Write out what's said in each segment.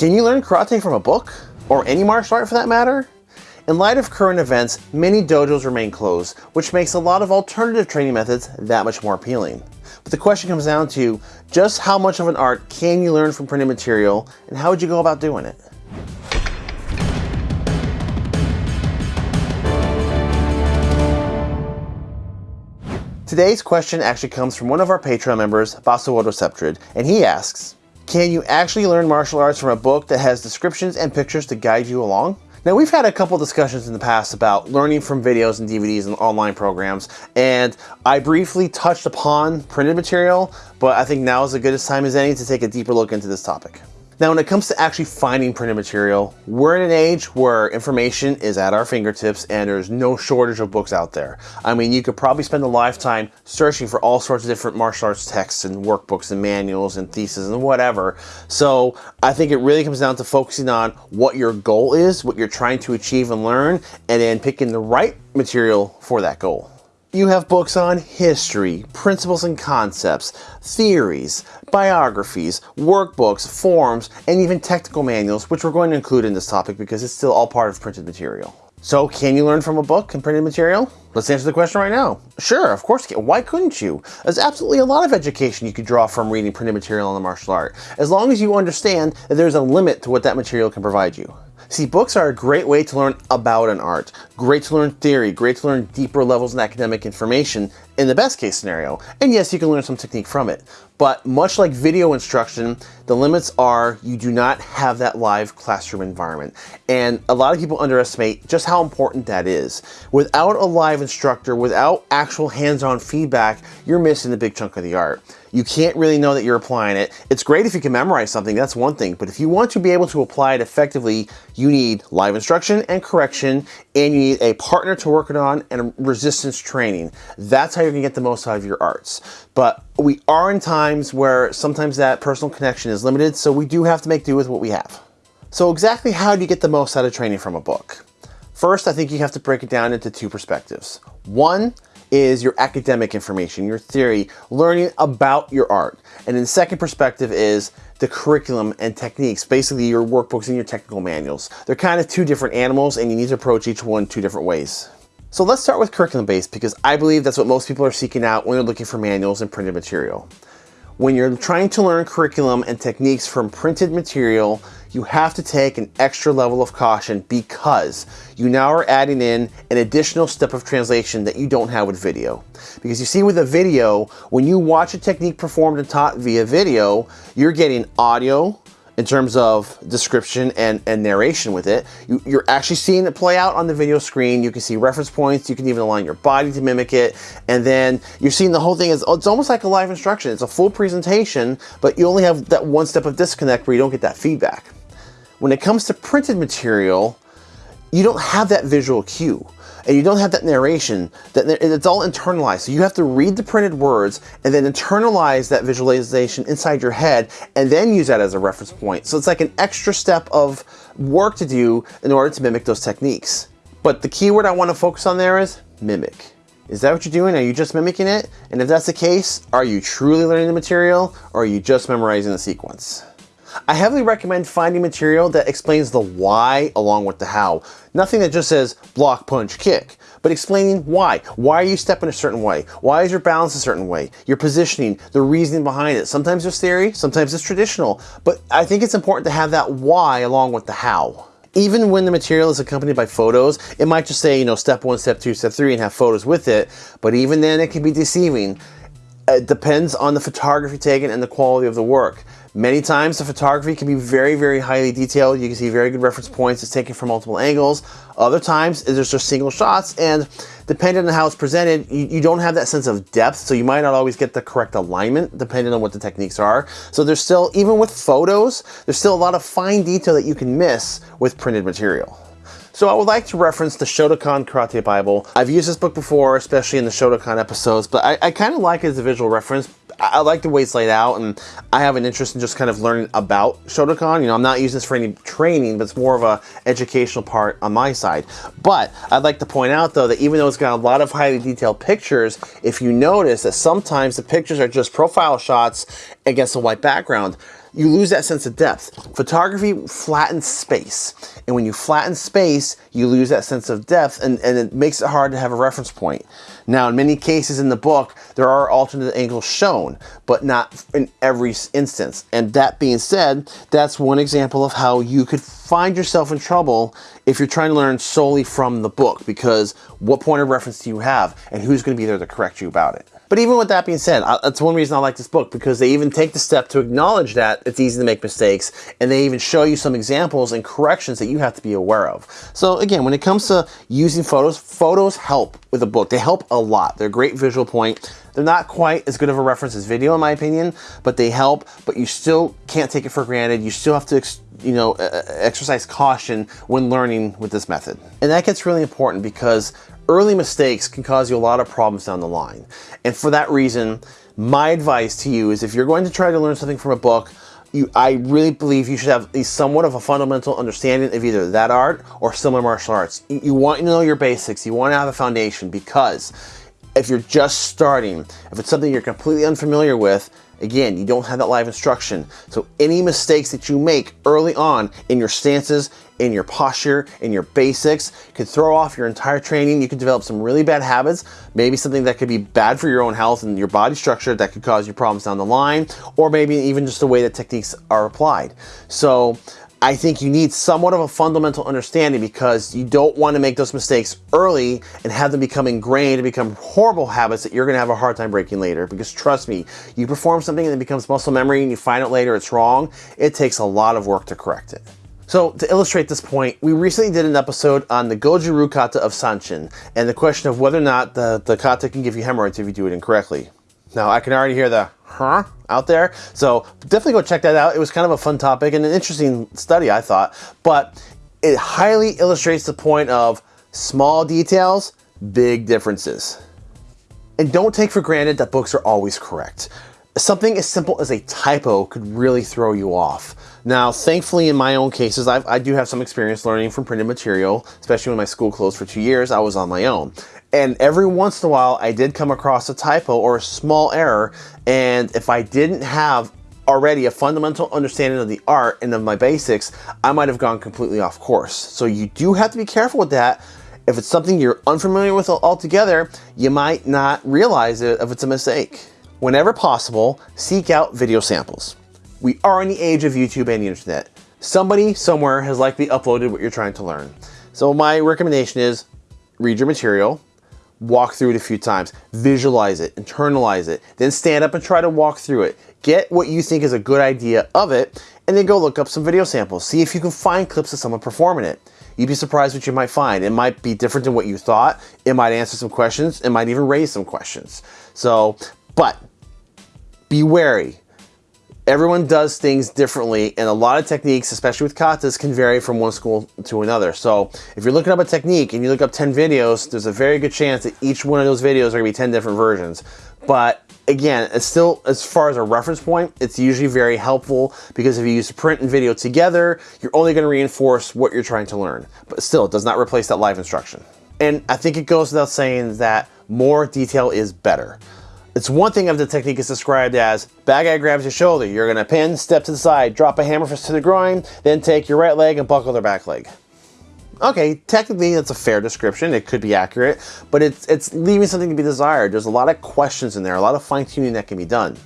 Can you learn karate from a book? Or any martial art for that matter? In light of current events, many dojos remain closed, which makes a lot of alternative training methods that much more appealing. But the question comes down to just how much of an art can you learn from printed material and how would you go about doing it? Today's question actually comes from one of our Patreon members, Basuoto Septrid, and he asks, Can you actually learn martial arts from a book that has descriptions and pictures to guide you along? Now we've had a couple discussions in the past about learning from videos and DVDs and online programs, and I briefly touched upon printed material, but I think now is as good a time as any to take a deeper look into this topic. Now, when it comes to actually finding printed material, we're in an age where information is at our fingertips and there's no shortage of books out there. I mean, you could probably spend a lifetime searching for all sorts of different martial arts texts and workbooks and manuals and theses and whatever. So I think it really comes down to focusing on what your goal is, what you're trying to achieve and learn, and then picking the right material for that goal. You have books on history, principles and concepts, theories, biographies, workbooks, forms, and even technical manuals, which we're going to include in this topic because it's still all part of printed material. So can you learn from a book and printed material? Let's answer the question right now. Sure, of course. Why couldn't you? There's absolutely a lot of education you could draw from reading printed material on the martial art, as long as you understand that there's a limit to what that material can provide you. See, books are a great way to learn about an art, great to learn theory, great to learn deeper levels of academic information in the best case scenario. And yes, you can learn some technique from it. But much like video instruction, the limits are you do not have that live classroom environment. And a lot of people underestimate just how important that is. Without a live instructor, without actual hands-on feedback, you're missing a big chunk of the art. You can't really know that you're applying it. It's great if you can memorize something, that's one thing, but if you want to be able to apply it effectively, you need live instruction and correction, and you need a partner to work it on and resistance training. That's how you're gonna get the most out of your arts. But we are in times where sometimes that personal connection is limited, so we do have to make do with what we have. So exactly how do you get the most out of training from a book? First, I think you have to break it down into two perspectives. One, is your academic information, your theory, learning about your art. And then the second perspective is the curriculum and techniques, basically your workbooks and your technical manuals. They're kind of two different animals and you need to approach each one two different ways. So let's start with curriculum based because I believe that's what most people are seeking out when they're looking for manuals and printed material. When you're trying to learn curriculum and techniques from printed material, you have to take an extra level of caution because you now are adding in an additional step of translation that you don't have with video. Because you see with a video, when you watch a technique performed and taught via video, you're getting audio, in terms of description and, and narration with it. You, you're actually seeing it play out on the video screen. You can see reference points. You can even align your body to mimic it. And then you're seeing the whole thing as, oh, it's almost like a live instruction. It's a full presentation, but you only have that one step of disconnect where you don't get that feedback. When it comes to printed material, you don't have that visual cue and you don't have that narration, that it's all internalized. So you have to read the printed words and then internalize that visualization inside your head and then use that as a reference point. So it's like an extra step of work to do in order to mimic those techniques. But the keyword I want to focus on there is mimic. Is that what you're doing? Are you just mimicking it? And if that's the case, are you truly learning the material or are you just memorizing the sequence? I heavily recommend finding material that explains the why along with the how. Nothing that just says block, punch, kick, but explaining why. Why are you stepping a certain way? Why is your balance a certain way? Your positioning, the reasoning behind it. Sometimes it's theory, sometimes it's traditional, but I think it's important to have that why along with the how. Even when the material is accompanied by photos, it might just say, you know, step one, step two, step three, and have photos with it, but even then it can be deceiving. It depends on the photography taken and the quality of the work. Many times the photography can be very, very highly detailed. You can see very good reference points. It's taken from multiple angles. Other times there's just single shots and depending on how it's presented, you, you, don't have that sense of depth. So you might not always get the correct alignment depending on what the techniques are. So there's still, even with photos, there's still a lot of fine detail that you can miss with printed material. So I would like to reference the Shotokan Karate Bible. I've used this book before, especially in the Shotokan episodes, but I, I kind of like it as a visual reference. I like the way it's laid out, and I have an interest in just kind of learning about Shotokan. You know, I'm not using this for any training, but it's more of a educational part on my side. But I'd like to point out, though, that even though it's got a lot of highly detailed pictures, if you notice that sometimes the pictures are just profile shots against a white background, you lose that sense of depth. Photography flattens space. And when you flatten space, you lose that sense of depth and, and it makes it hard to have a reference point. Now, in many cases in the book, there are alternate angles shown, but not in every instance. And that being said, that's one example of how you could find yourself in trouble if you're trying to learn solely from the book, because what point of reference do you have and who's going to be there to correct you about it? But even with that being said, that's one reason I like this book because they even take the step to acknowledge that it's easy to make mistakes and they even show you some examples and corrections that you have to be aware of. So again, when it comes to using photos, photos help with a book. They help a lot. They're a great visual point. They're not quite as good of a reference as video in my opinion, but they help, but you still can't take it for granted. You still have to you know, exercise caution when learning with this method. And that gets really important because early mistakes can cause you a lot of problems down the line. And for that reason, my advice to you is if you're going to try to learn something from a book, you, I really believe you should have somewhat of a fundamental understanding of either that art or similar martial arts. You want to know your basics. You want to have a foundation because if you're just starting, if it's something you're completely unfamiliar with, Again, you don't have that live instruction. So any mistakes that you make early on in your stances, in your posture, in your basics, could throw off your entire training. You could develop some really bad habits, maybe something that could be bad for your own health and your body structure that could cause you problems down the line, or maybe even just the way that techniques are applied. So I think you need somewhat of a fundamental understanding because you don't want to make those mistakes early and have them become ingrained and become horrible habits that you're going to have a hard time breaking later. Because trust me, you perform something and it becomes muscle memory and you find out later it's wrong, it takes a lot of work to correct it. So to illustrate this point, we recently did an episode on the Goju-Ryu kata of Sanchin and the question of whether or not the, the kata can give you hemorrhoids if you do it incorrectly. Now I can already hear the huh out there. So definitely go check that out. It was kind of a fun topic and an interesting study, I thought. But it highly illustrates the point of small details, big differences. And don't take for granted that books are always correct. Something as simple as a typo could really throw you off. Now, thankfully, in my own cases, I've, i do have some experience learning from printed material, especially when my school closed for two years, I was on my own. And every once in a while, I did come across a typo or a small error, and if I didn't have already a fundamental understanding of the art and of my basics, I might have gone completely off course. So you do have to be careful with that. If it's something you're unfamiliar with altogether, you might not realize it if it's a mistake. Whenever possible, seek out video samples. We are in the age of YouTube and the internet. Somebody somewhere has likely uploaded what you're trying to learn. So my recommendation is read your material, walk through it a few times, visualize it, internalize it, then stand up and try to walk through it. Get what you think is a good idea of it, and then go look up some video samples. See if you can find clips of someone performing it. You'd be surprised what you might find. It might be different than what you thought. It might answer some questions. It might even raise some questions. So, but be wary everyone does things differently and a lot of techniques, especially with katas, can vary from one school to another. So if you're looking up a technique and you look up 10 videos, there's a very good chance that each one of those videos are gonna be 10 different versions. But again, it's still, as far as a reference point, it's usually very helpful because if you use print and video together, you're only gonna reinforce what you're trying to learn. But still, it does not replace that live instruction. And I think it goes without saying that more detail is better. It's one thing if the technique is described as bad guy grabs your shoulder, you're gonna pin, step to the side, drop a hammer fist to the groin, then take your right leg and buckle their back leg. Okay, technically that's a fair description. It could be accurate, but it's, it's leaving something to be desired. There's a lot of questions in there, a lot of fine tuning that can be done.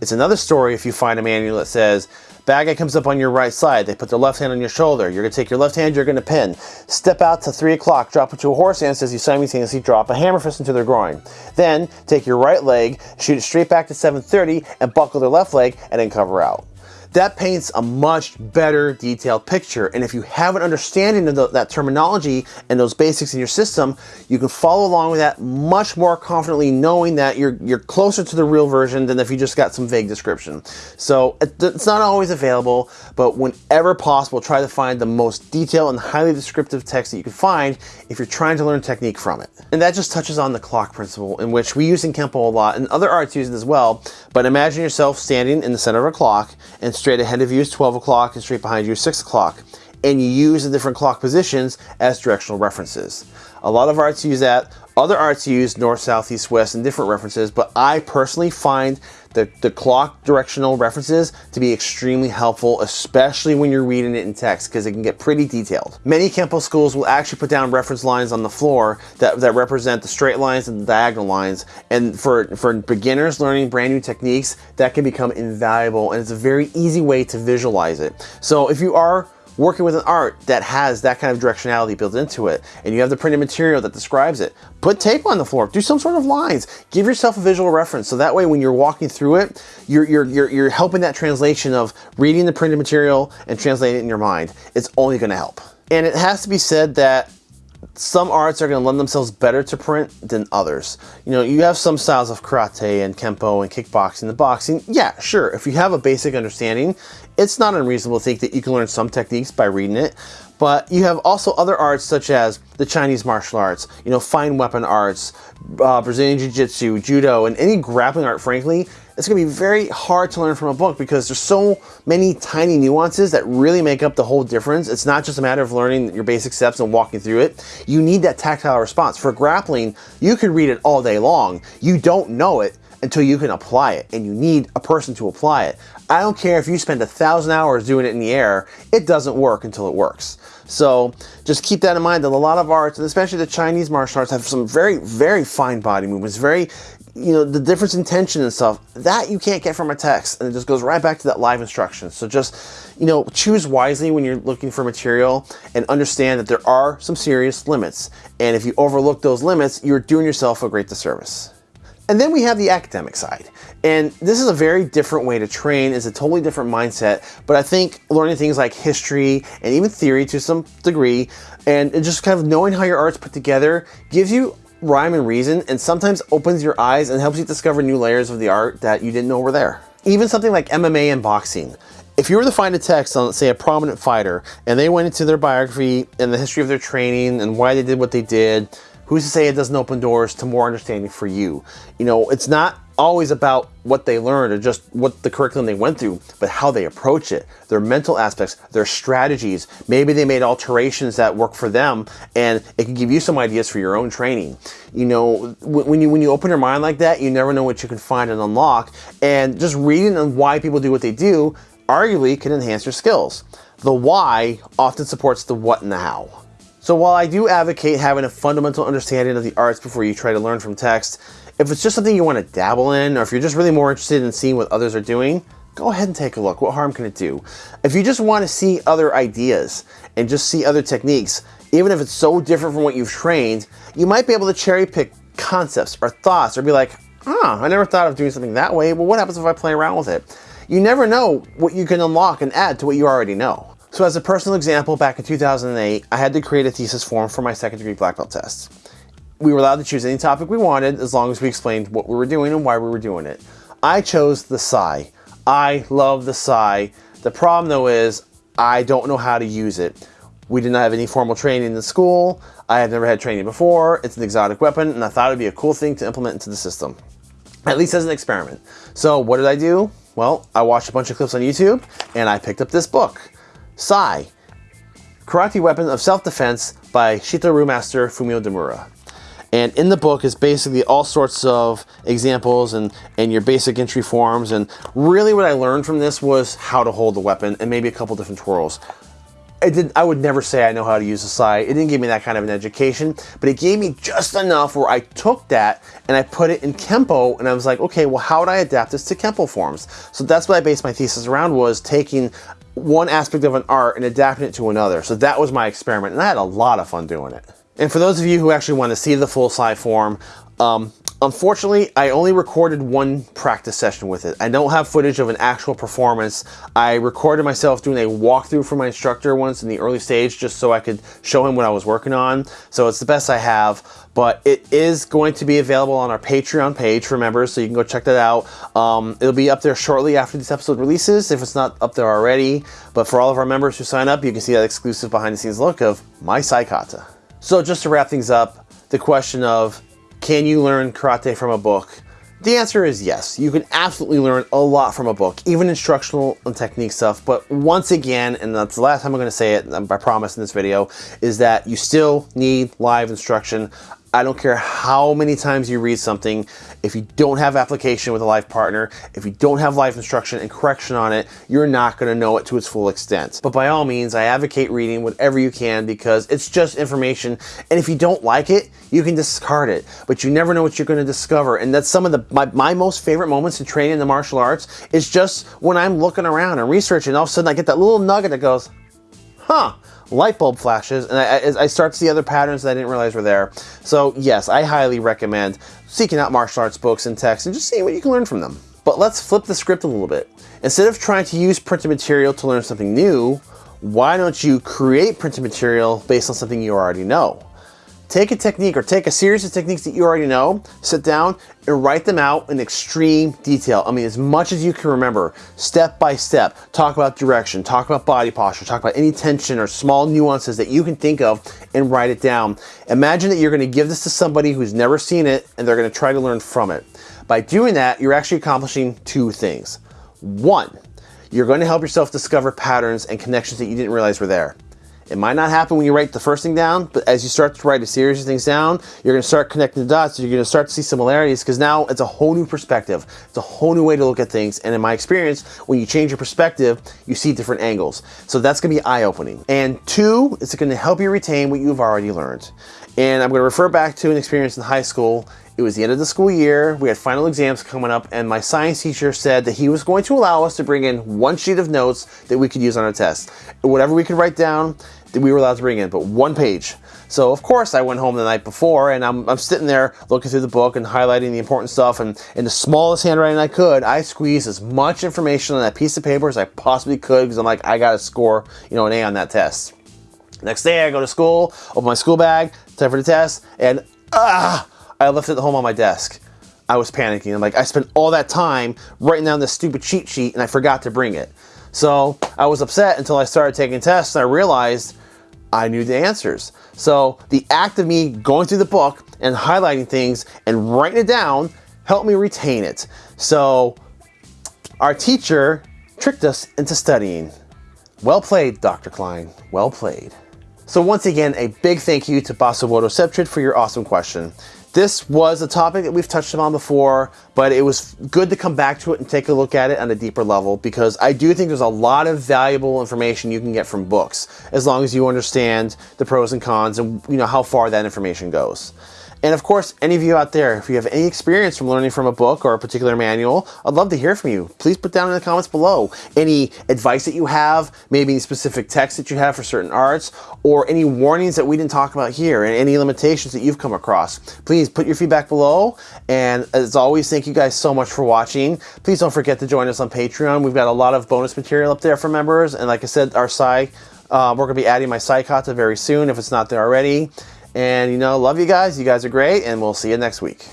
It's another story if you find a manual that says, Bad guy comes up on your right side. They put their left hand on your shoulder. You're going to take your left hand, you're going to pin. Step out to 3 o'clock, drop it to a horse hand as you simultaneously drop a hammer fist into their groin. Then, take your right leg, shoot it straight back to 730, and buckle their left leg, and then cover out. That paints a much better detailed picture. And if you have an understanding of the, that terminology and those basics in your system, you can follow along with that much more confidently knowing that you're, you're closer to the real version than if you just got some vague description. So it's not always available, but whenever possible, try to find the most detailed and highly descriptive text that you can find if you're trying to learn technique from it. And that just touches on the clock principle in which we use in Kempo a lot and other arts use it as well. But imagine yourself standing in the center of a clock and straight ahead of you is 12 o'clock and straight behind you is 6 o'clock. And you use the different clock positions as directional references. A lot of arts use that. Other arts use north, south, east, west, and different references, but I personally find the, the clock directional references to be extremely helpful, especially when you're reading it in text, because it can get pretty detailed. Many Kempo schools will actually put down reference lines on the floor that, that represent the straight lines and the diagonal lines. And for, for beginners learning brand new techniques, that can become invaluable, and it's a very easy way to visualize it. So if you are working with an art that has that kind of directionality built into it, and you have the printed material that describes it, put tape on the floor, do some sort of lines, give yourself a visual reference. So that way when you're walking through it, you're, you're, you're, you're helping that translation of reading the printed material and translating it in your mind. It's only gonna help. And it has to be said that some arts are going to lend themselves better to print than others. You know, you have some styles of karate and kempo and kickboxing and boxing. Yeah, sure. If you have a basic understanding, it's not unreasonable to think that you can learn some techniques by reading it. But you have also other arts such as the Chinese martial arts, you know, fine weapon arts, uh, Brazilian Jiu-Jitsu, Judo, and any grappling art, frankly, it's going to be very hard to learn from a book because there's so many tiny nuances that really make up the whole difference. It's not just a matter of learning your basic steps and walking through it. You need that tactile response. For grappling, you could read it all day long. You don't know it until you can apply it and you need a person to apply it. I don't care if you spend a thousand hours doing it in the air, it doesn't work until it works. So just keep that in mind that a lot of arts, and especially the Chinese martial arts, have some very, very fine body movements, very you know, the difference in tension and stuff, that you can't get from a text. And it just goes right back to that live instruction. So just, you know, choose wisely when you're looking for material and understand that there are some serious limits. And if you overlook those limits, you're doing yourself a great disservice. And then we have the academic side. And this is a very different way to train, it's a totally different mindset, but I think learning things like history and even theory to some degree, and just kind of knowing how your art's put together gives you rhyme and reason and sometimes opens your eyes and helps you discover new layers of the art that you didn't know were there. Even something like MMA and boxing. If you were to find a text on, say, a prominent fighter, and they went into their biography and the history of their training and why they did what they did, who's to say it doesn't open doors to more understanding for you? You know, it's not always about what they learned or just what the curriculum they went through, but how they approach it, their mental aspects, their strategies. Maybe they made alterations that work for them and it can give you some ideas for your own training. You know, when you, when you open your mind like that, you never know what you can find and unlock. And just reading on why people do what they do arguably can enhance your skills. The why often supports the what and the how. So while I do advocate having a fundamental understanding of the arts before you try to learn from text, if it's just something you want to dabble in, or if you're just really more interested in seeing what others are doing, go ahead and take a look. What harm can it do? If you just want to see other ideas and just see other techniques, even if it's so different from what you've trained, you might be able to cherry pick concepts or thoughts or be like, ah, I never thought of doing something that way. Well, what happens if I play around with it? You never know what you can unlock and add to what you already know. So as a personal example, back in 2008, I had to create a thesis form for my second degree black belt test we were allowed to choose any topic we wanted as long as we explained what we were doing and why we were doing it. I chose the Sai. I love the Sai. The problem though is I don't know how to use it. We did not have any formal training in the school. I had never had training before. It's an exotic weapon and I thought it'd be a cool thing to implement into the system. At least as an experiment. So what did I do? Well, I watched a bunch of clips on YouTube and I picked up this book. Sai, Karate Weapon of Self-Defense by Shito-ryu Master Fumio Demura. And in the book is basically all sorts of examples and, and your basic entry forms. And really what I learned from this was how to hold the weapon and maybe a couple different twirls. I, did, I would never say I know how to use a sai. It didn't give me that kind of an education, but it gave me just enough where I took that and I put it in Kempo and I was like, okay, well, how would I adapt this to Kempo forms? So that's what I based my thesis around was taking one aspect of an art and adapting it to another. So that was my experiment and I had a lot of fun doing it. And for those of you who actually want to see the full Sai form, um, unfortunately, I only recorded one practice session with it. I don't have footage of an actual performance. I recorded myself doing a walkthrough for my instructor once in the early stage just so I could show him what I was working on. So it's the best I have, but it is going to be available on our Patreon page for members, so you can go check that out. Um, it'll be up there shortly after this episode releases, if it's not up there already. But for all of our members who sign up, you can see that exclusive behind the scenes look of my Sai Kata. So just to wrap things up, the question of can you learn karate from a book? The answer is yes. You can absolutely learn a lot from a book, even instructional and technique stuff. But once again, and that's the last time I'm going to say it, I promise in this video, is that you still need live instruction. I don't care how many times you read something, if you don't have application with a life partner, if you don't have life instruction and correction on it, you're not gonna know it to its full extent. But by all means, I advocate reading whatever you can because it's just information. And if you don't like it, you can discard it, but you never know what you're gonna discover. And that's some of the my, my most favorite moments in training in the martial arts is just when I'm looking around and researching, all of a sudden I get that little nugget that goes, huh, light bulb flashes, and I, I, start to see other patterns that I didn't realize were there. So yes, I highly recommend seeking out martial arts books and texts and just seeing what you can learn from them. But let's flip the script a little bit. Instead of trying to use printed material to learn something new, why don't you create printed material based on something you already know? Take a technique or take a series of techniques that you already know, sit down and write them out in extreme detail. I mean, as much as you can remember, step by step. Talk about direction, talk about body posture, talk about any tension or small nuances that you can think of and write it down. Imagine that you're gonna give this to somebody who's never seen it and they're gonna try to learn from it. By doing that, you're actually accomplishing two things. One, you're going to help yourself discover patterns and connections that you didn't realize were there. It might not happen when you write the first thing down, but as you start to write a series of things down, you're to start connecting the dots. You're to start to see similarities because now it's a whole new perspective. It's a whole new way to look at things. And in my experience, when you change your perspective, you see different angles. So that's going to be eye-opening. And two, it's going to help you retain what you've already learned. And I'm going to refer back to an experience in high school it was the end of the school year, we had final exams coming up, and my science teacher said that he was going to allow us to bring in one sheet of notes that we could use on our test. Whatever we could write down, that we were allowed to bring in, but one page. So of course I went home the night before and I'm, I'm sitting there looking through the book and highlighting the important stuff and in the smallest handwriting I could, I squeezed as much information on that piece of paper as I possibly could because I'm like, I gotta score, you know, an A on that test. Next day I go to school, open my school bag, time for the test, and ah, I left it at home on my desk. I was panicking. I'm like, I spent all that time writing down this stupid cheat sheet and I forgot to bring it. So I was upset until I started taking tests and I realized I knew the answers. So the act of me going through the book and highlighting things and writing it down helped me retain it. So our teacher tricked us into studying. Well played, Dr. Klein. Well played. So once again, a big thank you to Basawodo Septrid for your awesome question. This was a topic that we've touched on before, but it was good to come back to it and take a look at it on a deeper level because I do think there's a lot of valuable information you can get from books as long as you understand the pros and cons and you know how far that information goes. And of course, any of you out there, if you have any experience from learning from a book or a particular manual, I'd love to hear from you. Please put down in the comments below any advice that you have, maybe specific text that you have for certain arts, or any warnings that we didn't talk about here, and any limitations that you've come across. Please put your feedback below. And as always, thank you guys so much for watching. Please don't forget to join us on Patreon. We've got a lot of bonus material up there for members. And like I said, our site, uh, we're going to be adding my Sai Kata very soon if it's not there already. And, you know, love you guys. You guys are great, and we'll see you next week.